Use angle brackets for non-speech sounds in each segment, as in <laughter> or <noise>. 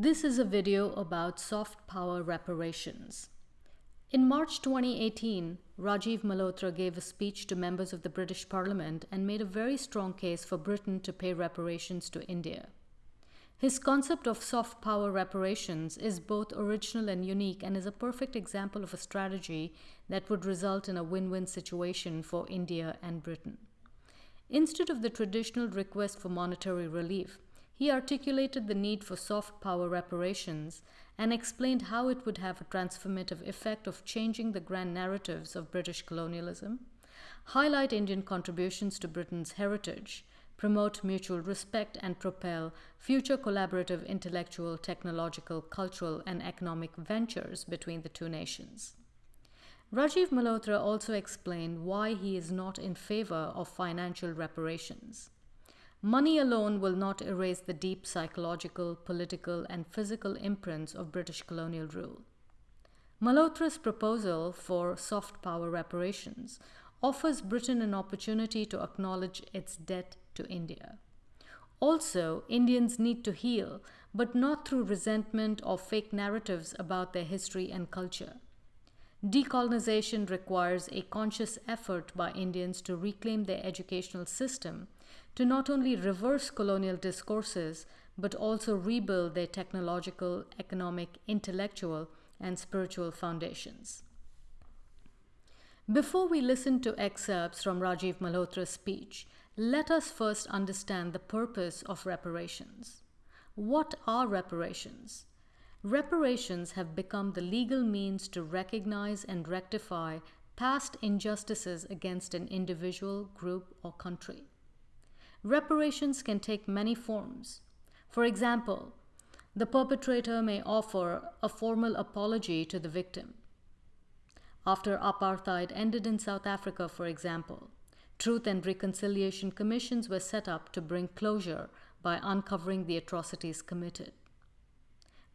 This is a video about soft power reparations. In March 2018, Rajiv Malhotra gave a speech to members of the British Parliament and made a very strong case for Britain to pay reparations to India. His concept of soft power reparations is both original and unique and is a perfect example of a strategy that would result in a win-win situation for India and Britain. Instead of the traditional request for monetary relief, he articulated the need for soft power reparations and explained how it would have a transformative effect of changing the grand narratives of British colonialism, highlight Indian contributions to Britain's heritage, promote mutual respect and propel future collaborative intellectual, technological, cultural and economic ventures between the two nations. Rajiv Malhotra also explained why he is not in favor of financial reparations. Money alone will not erase the deep psychological, political, and physical imprints of British colonial rule. Malhotra's proposal for soft power reparations offers Britain an opportunity to acknowledge its debt to India. Also, Indians need to heal, but not through resentment or fake narratives about their history and culture. Decolonization requires a conscious effort by Indians to reclaim their educational system to not only reverse colonial discourses, but also rebuild their technological, economic, intellectual, and spiritual foundations. Before we listen to excerpts from Rajiv Malhotra's speech, let us first understand the purpose of reparations. What are reparations? Reparations have become the legal means to recognize and rectify past injustices against an individual, group, or country. Reparations can take many forms. For example, the perpetrator may offer a formal apology to the victim. After apartheid ended in South Africa, for example, Truth and Reconciliation Commissions were set up to bring closure by uncovering the atrocities committed.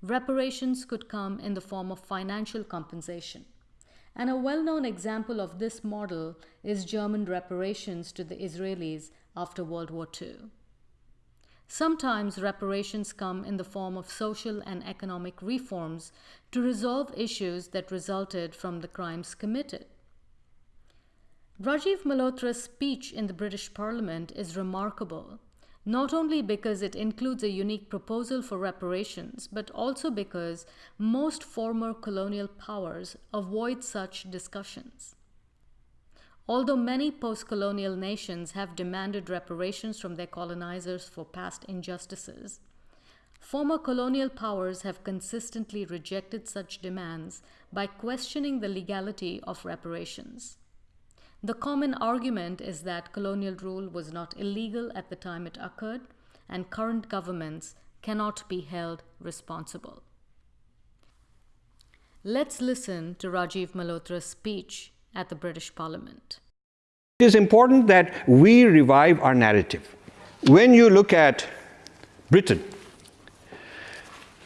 Reparations could come in the form of financial compensation. And a well-known example of this model is German reparations to the Israelis after World War II. Sometimes reparations come in the form of social and economic reforms to resolve issues that resulted from the crimes committed. Rajiv Malhotra's speech in the British Parliament is remarkable, not only because it includes a unique proposal for reparations, but also because most former colonial powers avoid such discussions. Although many post-colonial nations have demanded reparations from their colonizers for past injustices, former colonial powers have consistently rejected such demands by questioning the legality of reparations. The common argument is that colonial rule was not illegal at the time it occurred, and current governments cannot be held responsible. Let's listen to Rajiv Malhotra's speech at the British Parliament. It is important that we revive our narrative. When you look at Britain,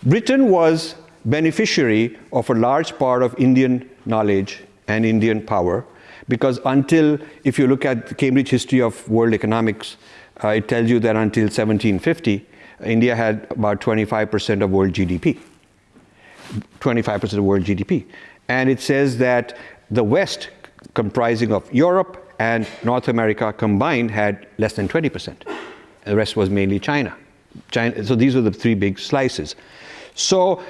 Britain was beneficiary of a large part of Indian knowledge and Indian power because until, if you look at the Cambridge History of World Economics, uh, it tells you that until 1750, India had about 25% of world GDP. 25% of world GDP. And it says that the West comprising of Europe and North America combined had less than 20%. The rest was mainly China. China. So these were the three big slices. So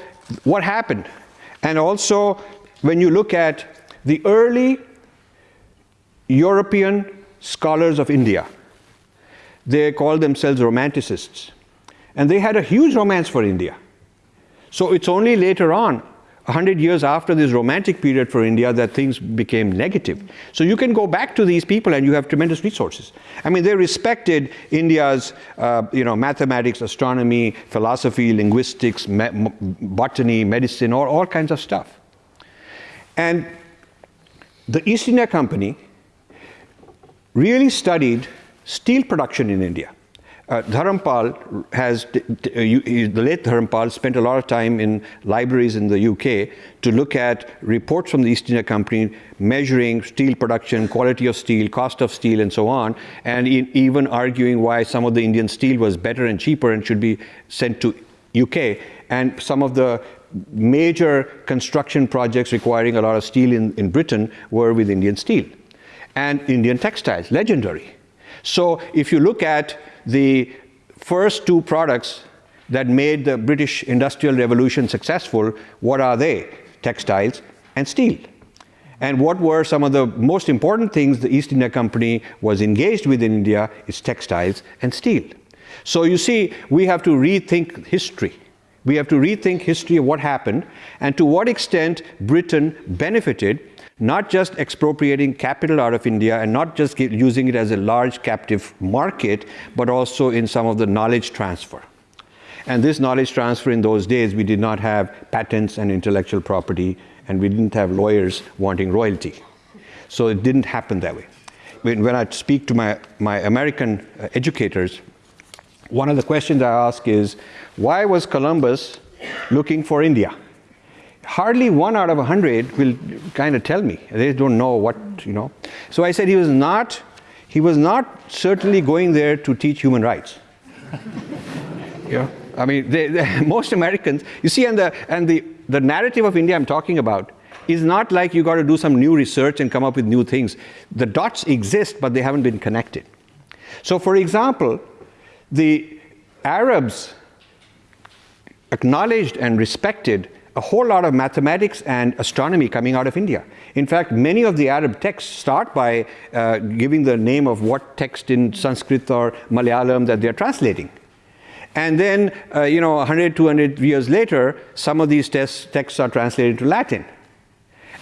what happened? And also, when you look at the early European scholars of India, they called themselves romanticists. And they had a huge romance for India. So it's only later on 100 years after this romantic period for India that things became negative. So you can go back to these people and you have tremendous resources. I mean, they respected India's, uh, you know, mathematics, astronomy, philosophy, linguistics, me botany, medicine, all, all kinds of stuff. And the East India Company really studied steel production in India uh, Dharampal has, uh, the late Dharampal spent a lot of time in libraries in the UK to look at reports from the East India Company measuring steel production, quality of steel, cost of steel, and so on, and even arguing why some of the Indian steel was better and cheaper and should be sent to UK, and some of the major construction projects requiring a lot of steel in, in Britain were with Indian steel. And Indian textiles, legendary. So if you look at the first two products that made the British Industrial Revolution successful, what are they? Textiles and steel. And what were some of the most important things the East India Company was engaged with in India is textiles and steel. So you see, we have to rethink history. We have to rethink history of what happened and to what extent Britain benefited, not just expropriating capital out of India and not just using it as a large captive market, but also in some of the knowledge transfer. And this knowledge transfer in those days, we did not have patents and intellectual property and we didn't have lawyers wanting royalty. So it didn't happen that way. When, when I speak to my, my American uh, educators, one of the questions I ask is, why was Columbus looking for India? Hardly one out of a hundred will kind of tell me. They don't know what, you know. So I said he was not, he was not certainly going there to teach human rights. <laughs> yeah. I mean, they, they, <laughs> most Americans, you see, and the, and the the narrative of India I'm talking about is not like you got to do some new research and come up with new things. The dots exist, but they haven't been connected. So for example, the Arabs acknowledged and respected a whole lot of mathematics and astronomy coming out of India. In fact, many of the Arab texts start by uh, giving the name of what text in Sanskrit or Malayalam that they're translating. And then, uh, you know, 100, 200 years later, some of these texts are translated to Latin.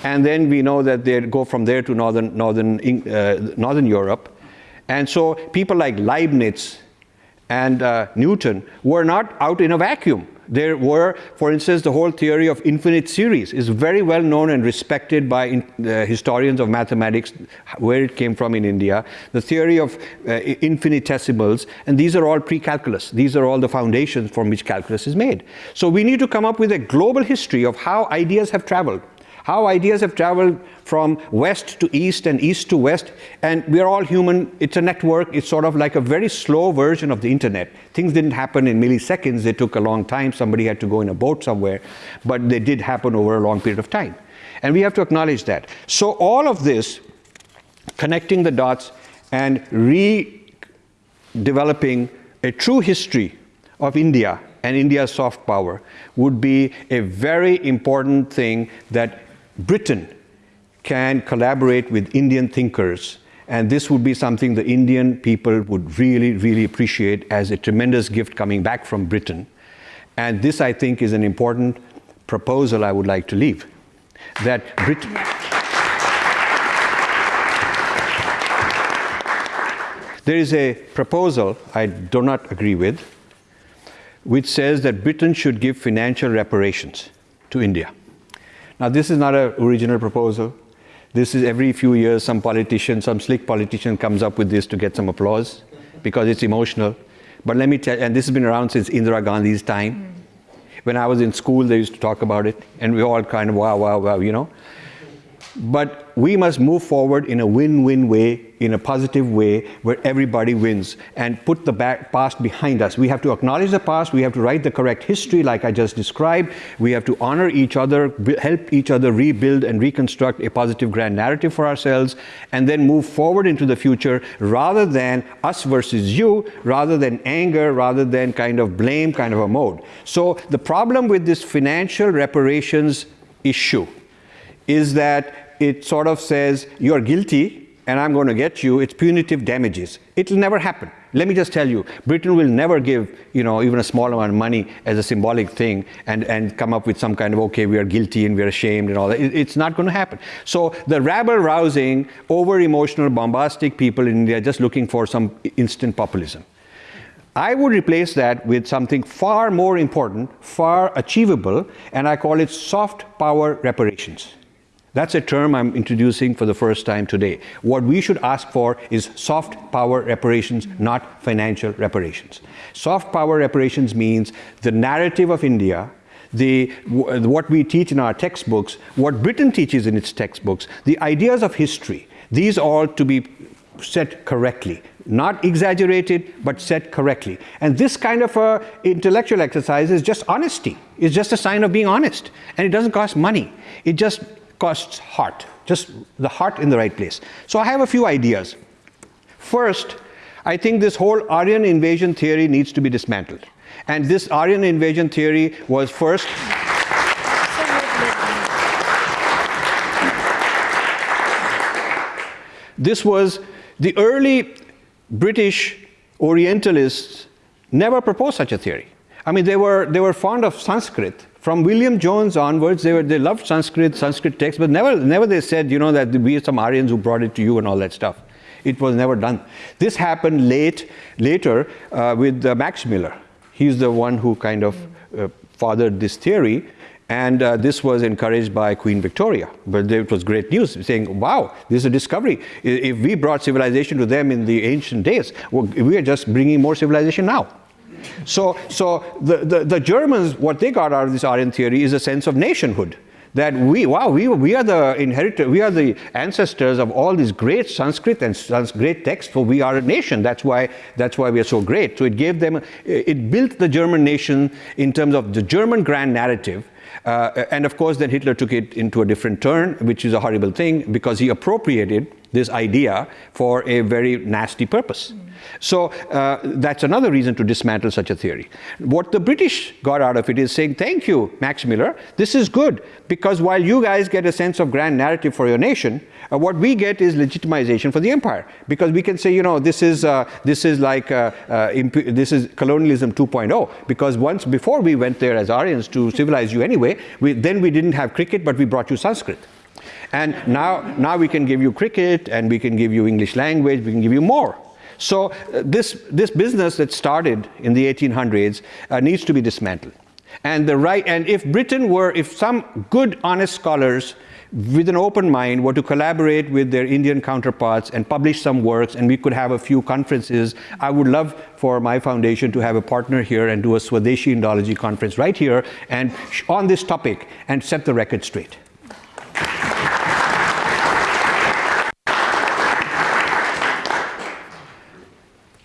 And then we know that they go from there to northern, northern, uh, northern Europe. And so people like Leibniz and uh, Newton were not out in a vacuum. There were, for instance, the whole theory of infinite series is very well known and respected by in, uh, historians of mathematics, where it came from in India. The theory of uh, infinitesimals, and these are all pre-calculus. These are all the foundations from which calculus is made. So we need to come up with a global history of how ideas have traveled how ideas have traveled from west to east and east to west, and we're all human. It's a network. It's sort of like a very slow version of the internet. Things didn't happen in milliseconds. They took a long time. Somebody had to go in a boat somewhere, but they did happen over a long period of time. And we have to acknowledge that. So all of this, connecting the dots and redeveloping a true history of India and India's soft power would be a very important thing that Britain can collaborate with Indian thinkers and this would be something the Indian people would really, really appreciate as a tremendous gift coming back from Britain. And this, I think, is an important proposal I would like to leave. That Britain... There is a proposal I do not agree with, which says that Britain should give financial reparations to India. Now, this is not an original proposal. This is every few years some politician, some slick politician comes up with this to get some applause because it's emotional. But let me tell you, and this has been around since Indira Gandhi's time. When I was in school, they used to talk about it, and we all kind of wow, wow, wow, you know. But we must move forward in a win-win way, in a positive way, where everybody wins, and put the back, past behind us. We have to acknowledge the past, we have to write the correct history like I just described, we have to honor each other, help each other rebuild and reconstruct a positive grand narrative for ourselves, and then move forward into the future rather than us versus you, rather than anger, rather than kind of blame kind of a mode. So the problem with this financial reparations issue is that it sort of says, you're guilty and I'm going to get you, it's punitive damages. It'll never happen. Let me just tell you, Britain will never give, you know, even a small amount of money as a symbolic thing and, and come up with some kind of, okay, we are guilty and we are ashamed and all that. It, it's not going to happen. So the rabble-rousing, over-emotional, bombastic people in India just looking for some instant populism. I would replace that with something far more important, far achievable, and I call it soft power reparations. That's a term I'm introducing for the first time today. What we should ask for is soft power reparations, not financial reparations. Soft power reparations means the narrative of India, the, what we teach in our textbooks, what Britain teaches in its textbooks, the ideas of history, these all to be set correctly, not exaggerated, but said correctly. And this kind of a intellectual exercise is just honesty. It's just a sign of being honest. And it doesn't cost money. It just costs heart, just the heart in the right place. So I have a few ideas. First, I think this whole Aryan invasion theory needs to be dismantled. And this Aryan invasion theory was first This was the early British Orientalists never proposed such a theory. I mean, they were, they were fond of Sanskrit. From William Jones onwards, they, were, they loved Sanskrit, Sanskrit texts, but never, never they said, you know, that we are some Aryans who brought it to you and all that stuff. It was never done. This happened late, later uh, with uh, Max Muller. He's the one who kind of uh, fathered this theory. And uh, this was encouraged by Queen Victoria. But it was great news, saying, wow, this is a discovery. If we brought civilization to them in the ancient days, well, we are just bringing more civilization now. So, so the, the, the, Germans, what they got out of this Aryan theory is a sense of nationhood. That we, wow, we, we are the inheritor, we are the ancestors of all these great Sanskrit and great texts, for we are a nation. That's why, that's why we are so great. So it gave them, it built the German nation in terms of the German grand narrative, uh, and of course, then Hitler took it into a different turn, which is a horrible thing because he appropriated this idea for a very nasty purpose. Mm. So uh, that's another reason to dismantle such a theory. What the British got out of it is saying, thank you, Max Muller, this is good, because while you guys get a sense of grand narrative for your nation, uh, what we get is legitimization for the empire, because we can say, you know, this is, uh, this is like, uh, uh, this is colonialism 2.0, because once before we went there as Aryans to civilize you anyway, we, then we didn't have cricket, but we brought you Sanskrit. And now, now we can give you cricket and we can give you English language, we can give you more. So uh, this, this business that started in the 1800s uh, needs to be dismantled. And, the right, and if Britain were, if some good, honest scholars with an open mind were to collaborate with their Indian counterparts and publish some works and we could have a few conferences, I would love for my foundation to have a partner here and do a Swadeshi Indology conference right here and on this topic and set the record straight.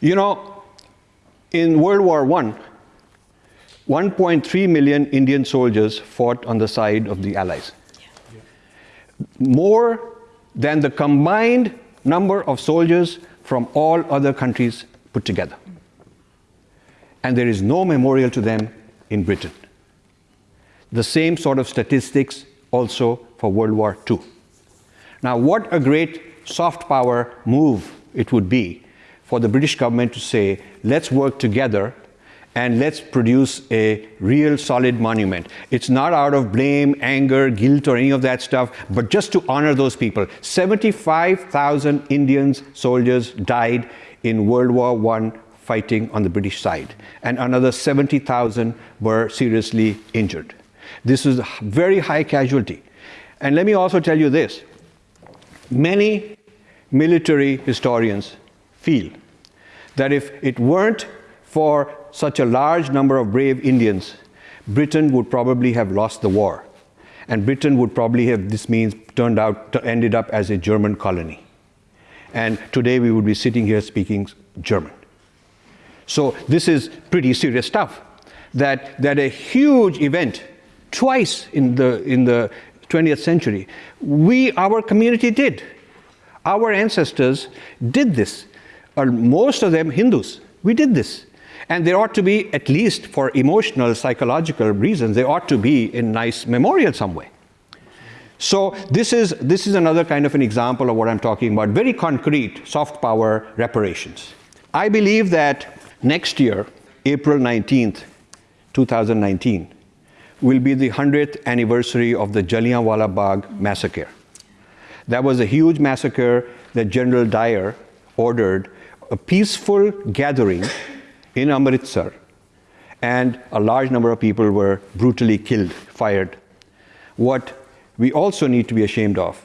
You know, in World War I, 1.3 million Indian soldiers fought on the side of the Allies. More than the combined number of soldiers from all other countries put together. And there is no memorial to them in Britain. The same sort of statistics also for World War II. Now, what a great soft power move it would be for the British government to say, let's work together and let's produce a real solid monument. It's not out of blame, anger, guilt, or any of that stuff, but just to honor those people. 75,000 Indian soldiers died in World War I fighting on the British side, and another 70,000 were seriously injured. This is a very high casualty. And let me also tell you this. Many military historians feel that if it weren't for such a large number of brave Indians, Britain would probably have lost the war. And Britain would probably have, this means, turned out, ended up as a German colony. And today we would be sitting here speaking German. So this is pretty serious stuff. That, that a huge event, twice in the, in the 20th century, we, our community did. Our ancestors did this are most of them Hindus. We did this. And there ought to be, at least for emotional, psychological reasons, they ought to be in nice memorial some way. So this is, this is another kind of an example of what I'm talking about, very concrete soft power reparations. I believe that next year, April 19th, 2019, will be the 100th anniversary of the Jallianwala Bagh massacre. That was a huge massacre that General Dyer ordered a peaceful gathering in Amritsar, and a large number of people were brutally killed, fired. What we also need to be ashamed of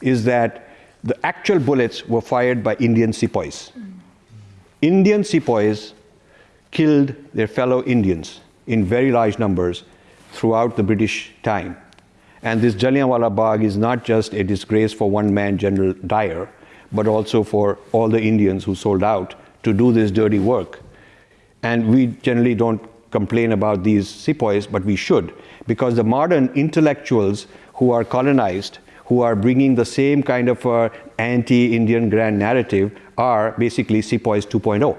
is that the actual bullets were fired by Indian sepoys. Indian sepoys killed their fellow Indians in very large numbers throughout the British time. And this Jallianwala Bagh is not just a disgrace for one man, General Dyer, but also for all the Indians who sold out to do this dirty work. And we generally don't complain about these sepoys, but we should, because the modern intellectuals who are colonized, who are bringing the same kind of uh, anti-Indian grand narrative, are basically sepoys 2.0.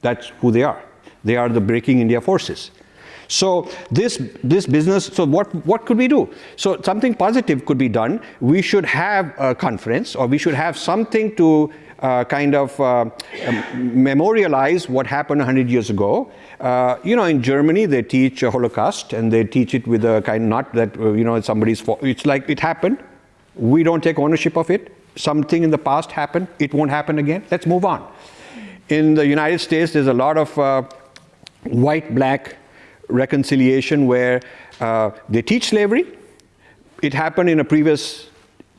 That's who they are. They are the breaking India forces. So this, this business, so what, what could we do? So something positive could be done. We should have a conference or we should have something to uh, kind of uh, um, memorialize what happened 100 years ago. Uh, you know, in Germany, they teach Holocaust and they teach it with a kind, not that, uh, you know, somebody's fault. It's like it happened. We don't take ownership of it. Something in the past happened. It won't happen again. Let's move on. In the United States, there's a lot of uh, white-black reconciliation where uh, they teach slavery. It happened in a previous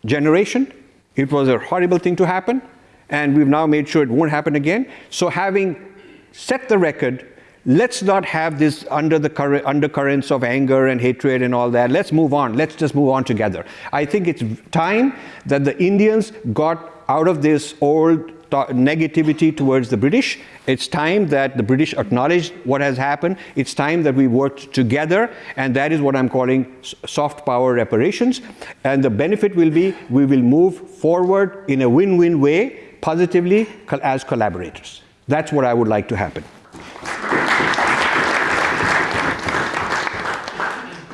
generation. It was a horrible thing to happen and we've now made sure it won't happen again. So having set the record, let's not have this under the undercurrents of anger and hatred and all that. Let's move on. Let's just move on together. I think it's time that the Indians got out of this old negativity towards the British. It's time that the British acknowledge what has happened. It's time that we worked together, and that is what I'm calling soft power reparations. And the benefit will be we will move forward in a win-win way positively as collaborators. That's what I would like to happen.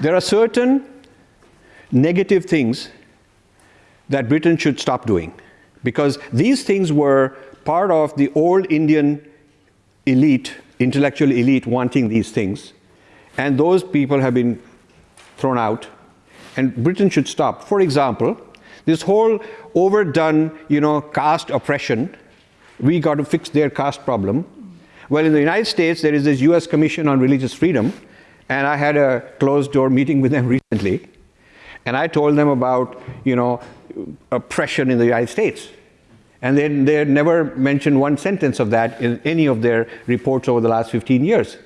There are certain negative things that Britain should stop doing because these things were part of the old Indian elite, intellectual elite wanting these things and those people have been thrown out and Britain should stop. For example, this whole overdone, you know, caste oppression, we got to fix their caste problem. Well, in the United States, there is this US Commission on Religious Freedom, and I had a closed door meeting with them <laughs> recently, and I told them about, you know, oppression in the United States. And they, they never mentioned one sentence of that in any of their reports over the last 15 years.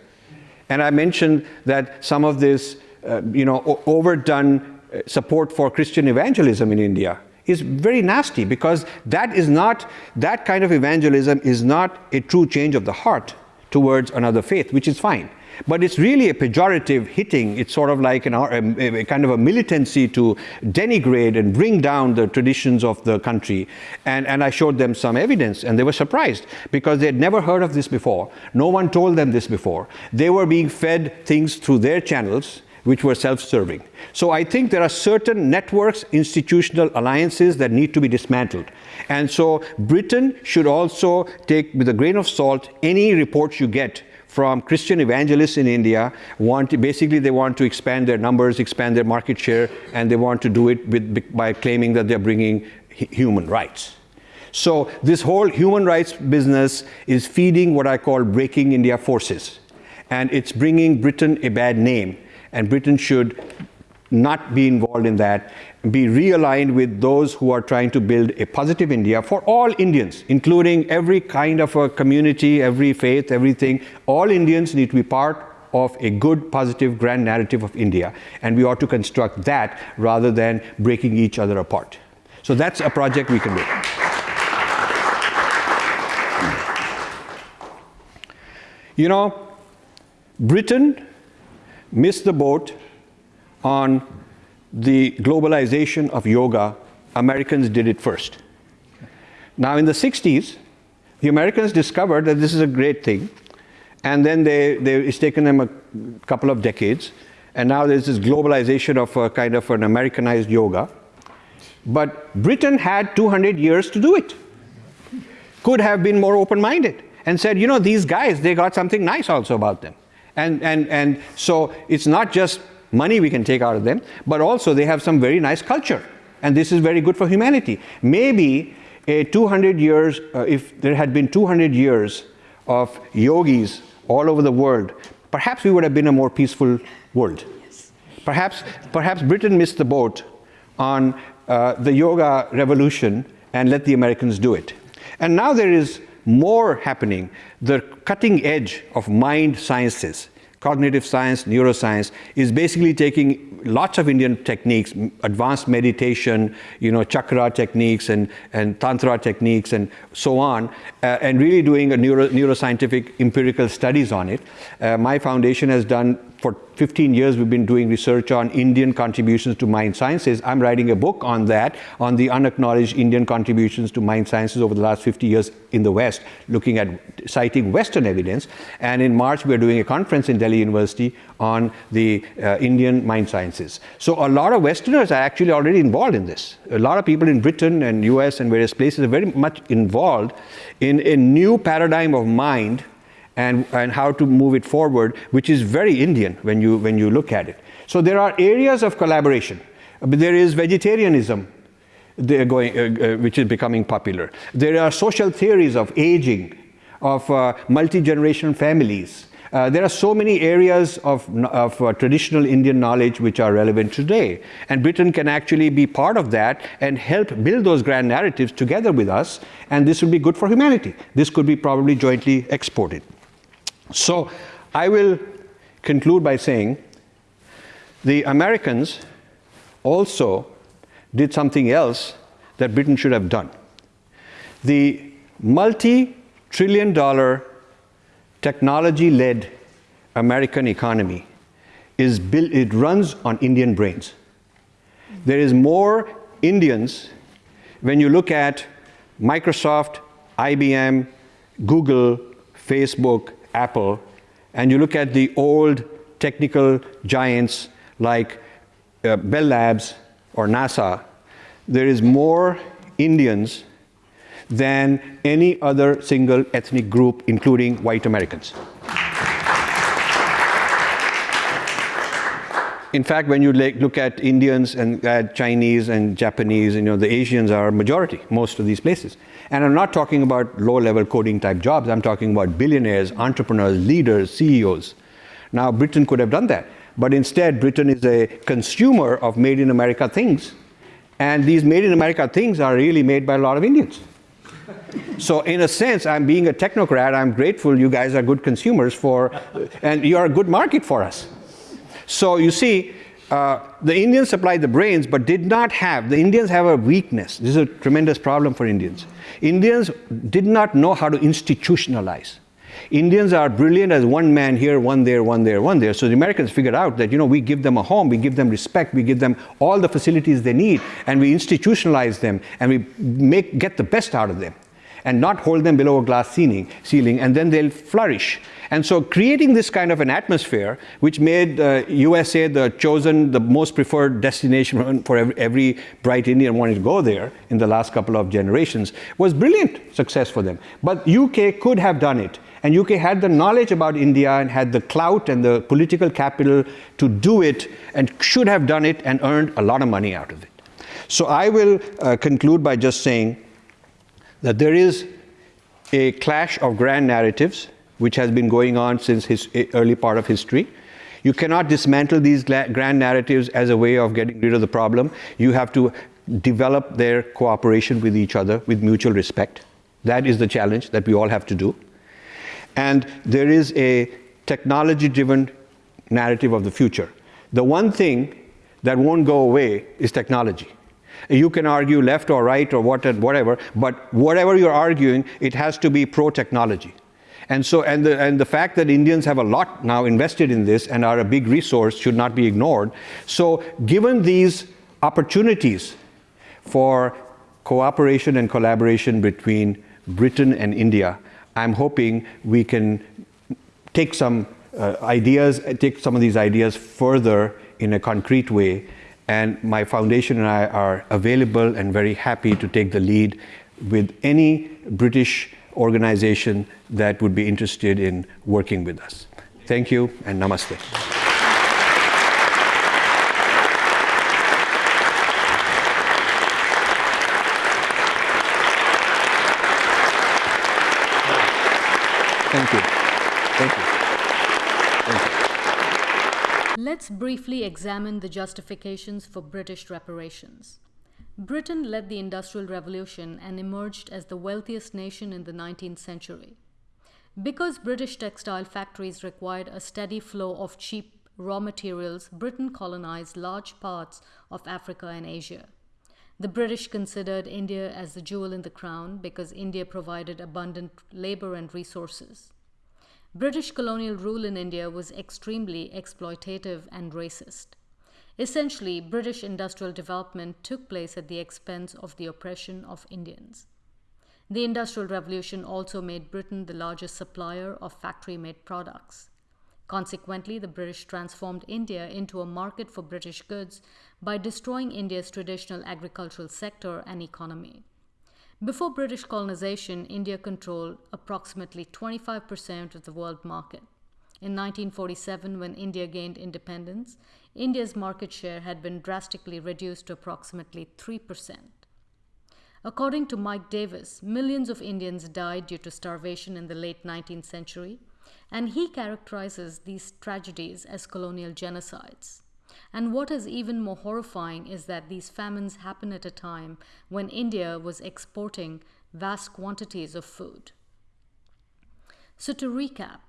And I mentioned that some of this, uh, you know, overdone support for Christian evangelism in India is very nasty because that is not, that kind of evangelism is not a true change of the heart towards another faith, which is fine. But it's really a pejorative hitting. It's sort of like an, uh, um, a, a, kind of a militancy to denigrate and bring down the traditions of the country. And, and I showed them some evidence and they were surprised because they had never heard of this before. No one told them this before. They were being fed things through their channels which were self-serving. So I think there are certain networks, institutional alliances that need to be dismantled. And so Britain should also take with a grain of salt any reports you get from Christian evangelists in India want basically they want to expand their numbers, expand their market share, and they want to do it with, by claiming that they're bringing human rights. So this whole human rights business is feeding what I call breaking India forces. And it's bringing Britain a bad name and Britain should not be involved in that, be realigned with those who are trying to build a positive India for all Indians, including every kind of a community, every faith, everything. All Indians need to be part of a good, positive, grand narrative of India. And we ought to construct that rather than breaking each other apart. So that's a project we can do. You know, Britain missed the boat on the globalization of yoga. Americans did it first. Now in the 60s, the Americans discovered that this is a great thing. And then they, they, it's taken them a couple of decades. And now there's this globalization of a kind of an Americanized yoga. But Britain had 200 years to do it. Could have been more open-minded and said, you know, these guys, they got something nice also about them. And, and, and so it's not just money we can take out of them, but also they have some very nice culture. And this is very good for humanity. Maybe a 200 years, uh, if there had been 200 years of yogis all over the world, perhaps we would have been a more peaceful world. Yes. Perhaps, perhaps Britain missed the boat on uh, the yoga revolution and let the Americans do it. And now there is more happening. The cutting edge of mind sciences, cognitive science, neuroscience, is basically taking lots of Indian techniques, advanced meditation, you know, chakra techniques and, and tantra techniques and so on, uh, and really doing a neuro, neuroscientific empirical studies on it. Uh, my foundation has done for 15 years we've been doing research on Indian contributions to mind sciences. I'm writing a book on that, on the unacknowledged Indian contributions to mind sciences over the last 50 years in the West, looking at citing Western evidence. And in March, we're doing a conference in Delhi University on the uh, Indian mind sciences. So a lot of Westerners are actually already involved in this. A lot of people in Britain and US and various places are very much involved in a new paradigm of mind and, and how to move it forward, which is very Indian when you, when you look at it. So there are areas of collaboration. There is vegetarianism going, uh, uh, which is becoming popular. There are social theories of aging, of uh, multi-generation families. Uh, there are so many areas of, of uh, traditional Indian knowledge which are relevant today. And Britain can actually be part of that and help build those grand narratives together with us. And this would be good for humanity. This could be probably jointly exported. So I will conclude by saying the Americans also did something else that Britain should have done. The multi-trillion dollar technology-led American economy is built, it runs on Indian brains. There is more Indians when you look at Microsoft, IBM, Google, Facebook, Apple, and you look at the old technical giants like uh, Bell Labs or NASA, there is more Indians than any other single ethnic group, including white Americans. In fact, when you look at Indians and uh, Chinese and Japanese, you know, the Asians are majority, most of these places. And I'm not talking about low-level coding type jobs. I'm talking about billionaires, entrepreneurs, leaders, CEOs. Now, Britain could have done that. But instead, Britain is a consumer of made in America things. And these made in America things are really made by a lot of Indians. so in a sense, I'm being a technocrat. I'm grateful you guys are good consumers for, and you are a good market for us. So you see, uh, the Indians supplied the brains, but did not have, the Indians have a weakness. This is a tremendous problem for Indians. Indians did not know how to institutionalize. Indians are brilliant as one man here, one there, one there, one there. So the Americans figured out that, you know, we give them a home, we give them respect, we give them all the facilities they need, and we institutionalize them, and we make, get the best out of them, and not hold them below a glass ceiling, ceiling and then they'll flourish. And so creating this kind of an atmosphere, which made uh, USA the chosen, the most preferred destination <laughs> for every, every, bright Indian wanting to go there in the last couple of generations, was brilliant success for them. But UK could have done it. And UK had the knowledge about India and had the clout and the political capital to do it and should have done it and earned a lot of money out of it. So I will uh, conclude by just saying that there is a clash of grand narratives which has been going on since his eh, early part of history. You cannot dismantle these grand narratives as a way of getting rid of the problem. You have to develop their cooperation with each other with mutual respect. That is the challenge that we all have to do. And there is a technology-driven narrative of the future. The one thing that won't go away is technology. You can argue left or right or what, and whatever, but whatever you're arguing, it has to be pro-technology. And so, and the, and the fact that Indians have a lot now invested in this and are a big resource should not be ignored. So given these opportunities for cooperation and collaboration between Britain and India, I'm hoping we can take some uh, ideas, take some of these ideas further in a concrete way. And my foundation and I are available and very happy to take the lead with any British organization that would be interested in working with us. Thank you and namaste. Thank you. Thank you. Thank you. Let's briefly examine the justifications for British reparations. Britain led the Industrial Revolution and emerged as the wealthiest nation in the 19th century. Because British textile factories required a steady flow of cheap raw materials, Britain colonized large parts of Africa and Asia. The British considered India as the jewel in the crown because India provided abundant labor and resources. British colonial rule in India was extremely exploitative and racist. Essentially, British industrial development took place at the expense of the oppression of Indians. The Industrial Revolution also made Britain the largest supplier of factory made products. Consequently, the British transformed India into a market for British goods by destroying India's traditional agricultural sector and economy. Before British colonization, India controlled approximately 25% of the world market. In 1947, when India gained independence, India's market share had been drastically reduced to approximately 3%. According to Mike Davis, millions of Indians died due to starvation in the late 19th century, and he characterizes these tragedies as colonial genocides. And what is even more horrifying is that these famines happen at a time when India was exporting vast quantities of food. So, to recap,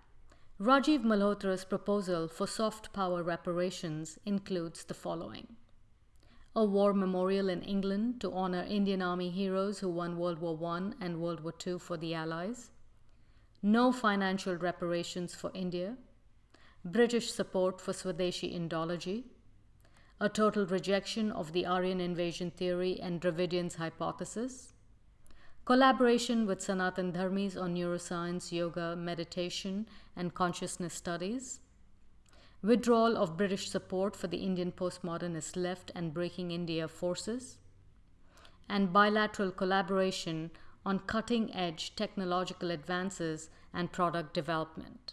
Rajiv Malhotra's proposal for soft power reparations includes the following. A war memorial in England to honor Indian Army heroes who won World War I and World War II for the Allies, no financial reparations for India, British support for Swadeshi Indology, a total rejection of the Aryan invasion theory and Dravidian's hypothesis, collaboration with Sanatan Dharmis on neuroscience, yoga, meditation, and consciousness studies, withdrawal of British support for the Indian postmodernist left and breaking India forces, and bilateral collaboration on cutting edge technological advances and product development.